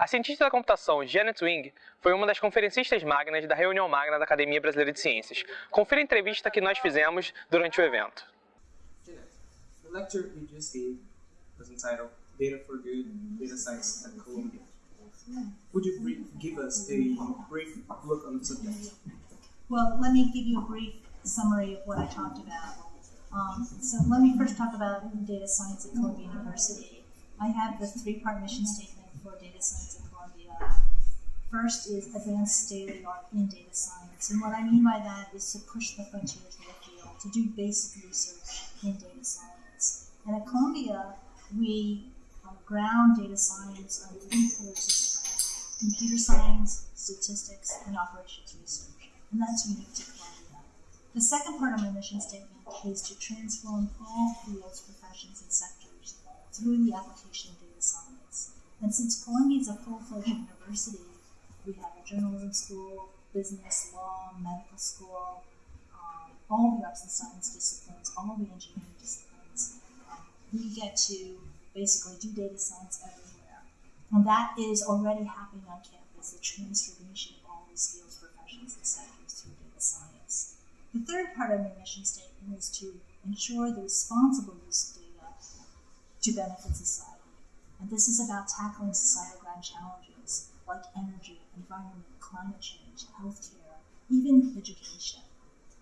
A cientista da computação Janet Wing foi uma das conferencistas magnas da reunião magna da Academia Brasileira de Ciências. Confira a entrevista que nós fizemos durante o evento. Janet, the lecture you just gave was entitled Data for Good Data Science at Columbia. Would you brief, give us a brief look on the subject? Well, let me give you a brief summary of what I talked about. Um, so let me first talk about data science at Columbia University. I have the three-part mission statement for data science at Columbia. First is advanced state of the art in data science. And what I mean by that is to push the frontiers of the field, to do basic research in data science. And at Columbia, we uh, ground data science on three pillars of computer science, statistics, and operations research. And that's unique to Columbia. The second part of my mission statement is to transform all fields, professions, and sectors through the application of data science. And since Columbia is a full-fledged university, we have a journalism school, business, law, medical school, um, all the arts and science disciplines, all the engineering disciplines. Um, we get to basically do data science everywhere. And that is already happening on campus, the transformation of all these fields, professions, and sectors through data science. The third part of my mission statement is to ensure the responsible use of data to benefit society. And this is about tackling societal grand challenges like energy, environment, climate change, healthcare, even education.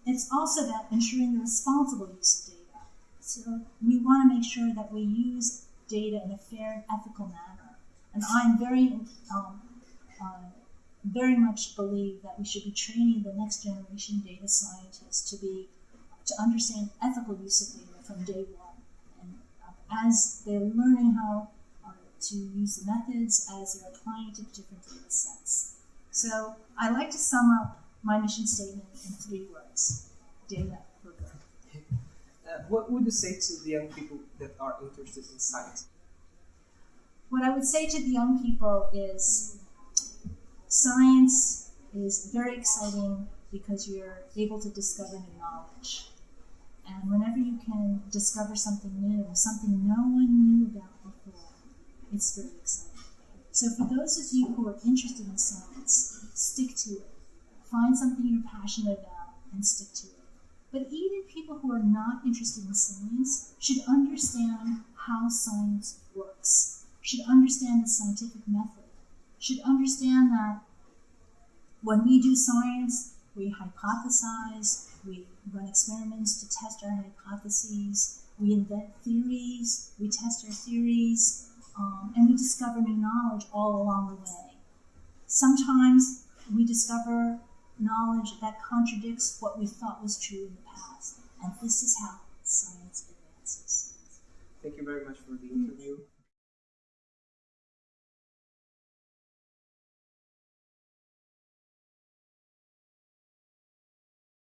It's also about ensuring the responsible use of data. So we want to make sure that we use data in a fair and ethical manner. And I'm very, um, uh, very much believe that we should be training the next generation data scientists to be to understand ethical use of data from day one. And uh, as uh, to use the methods, as they're applying to different data sets. So I like to sum up my mission statement in three words: data for good. Uh, what would you say to the young people that are interested in science? What I would say to the young people is science is very exciting because you're able to discover new knowledge. And whenever you can discover something new, something no one knew about it's very exciting. So for those of you who are interested in science, stick to it. Find something you're passionate about and stick to it. But even people who are not interested in science should understand how science works, should understand the scientific method, should understand that when we do science, we hypothesize, we run experiments to test our hypotheses, we invent theories, we test our theories, um, and we discover new knowledge all along the way. Sometimes we discover knowledge that contradicts what we thought was true in the past, and this is how science advances. Thank you very much for the interview.